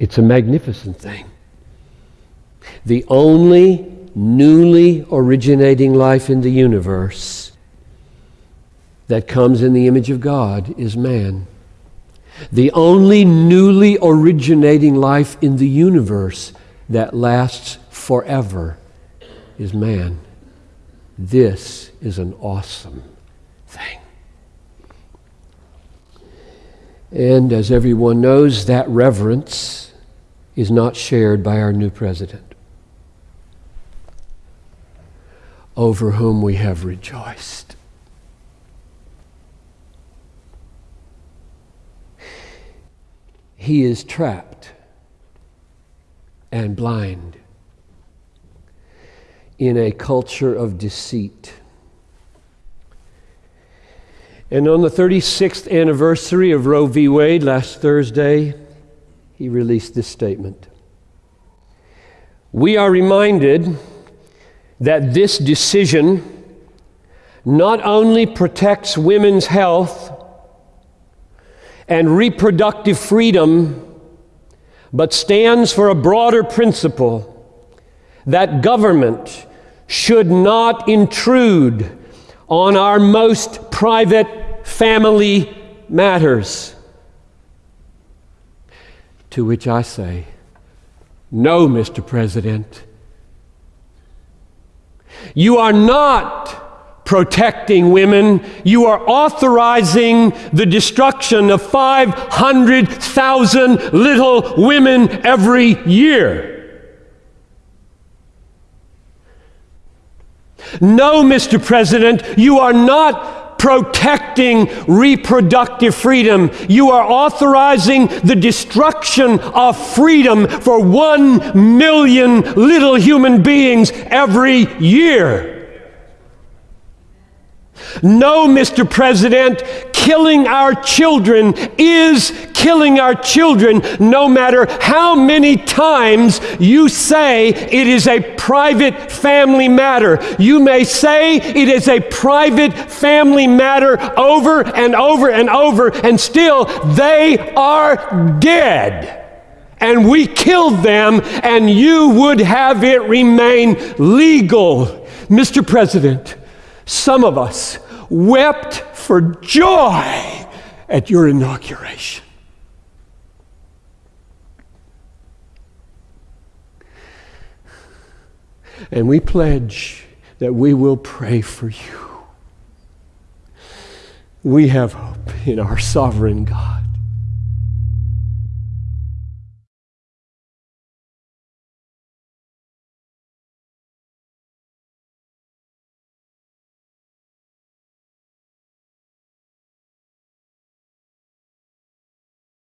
It's a magnificent thing. The only newly originating life in the universe that comes in the image of God is man. The only newly originating life in the universe that lasts forever is man. This is an awesome thing. And as everyone knows, that reverence is not shared by our new president, over whom we have rejoiced. He is trapped and blind in a culture of deceit. And on the 36th anniversary of Roe v. Wade last Thursday, he released this statement. We are reminded that this decision not only protects women's health and reproductive freedom, but stands for a broader principle that government should not intrude on our most private family matters. To which I say, no, Mr. President. You are not protecting women. You are authorizing the destruction of 500,000 little women every year. No, Mr. President, you are not protecting reproductive freedom. You are authorizing the destruction of freedom for one million little human beings every year. No, Mr. President, killing our children is killing our children, no matter how many times you say it is a private family matter. You may say it is a private family matter over and over and over, and still they are dead. And we killed them, and you would have it remain legal. Mr. President, some of us wept for joy at your inauguration. And we pledge that we will pray for you. We have hope in our sovereign God.